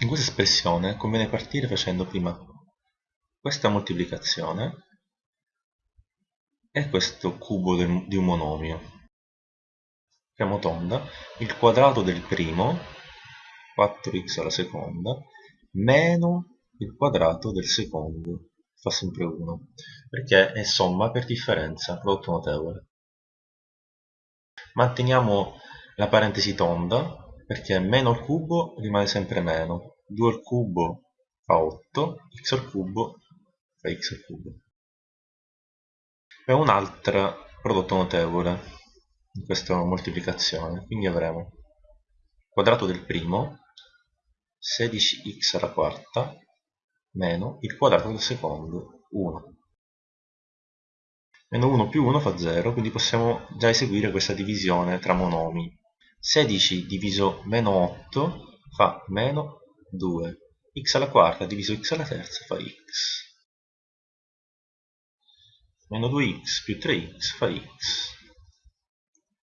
In questa espressione conviene partire facendo prima questa moltiplicazione e questo cubo di un monomio. Apriamo tonda, il quadrato del primo, 4x alla seconda, meno il quadrato del secondo, fa sempre 1, perché è somma per differenza, prodotto notevole. Manteniamo la parentesi tonda, perché meno al cubo rimane sempre meno, 2 al cubo fa 8, x al cubo fa x al cubo. E un altro prodotto notevole in questa moltiplicazione, quindi avremo quadrato del primo 16x alla quarta meno il quadrato del secondo 1 meno 1 più 1 fa 0 quindi possiamo già eseguire questa divisione tra monomi 16 diviso meno 8 fa meno 2 x alla quarta diviso x alla terza fa x. Meno 2x più 3x fa x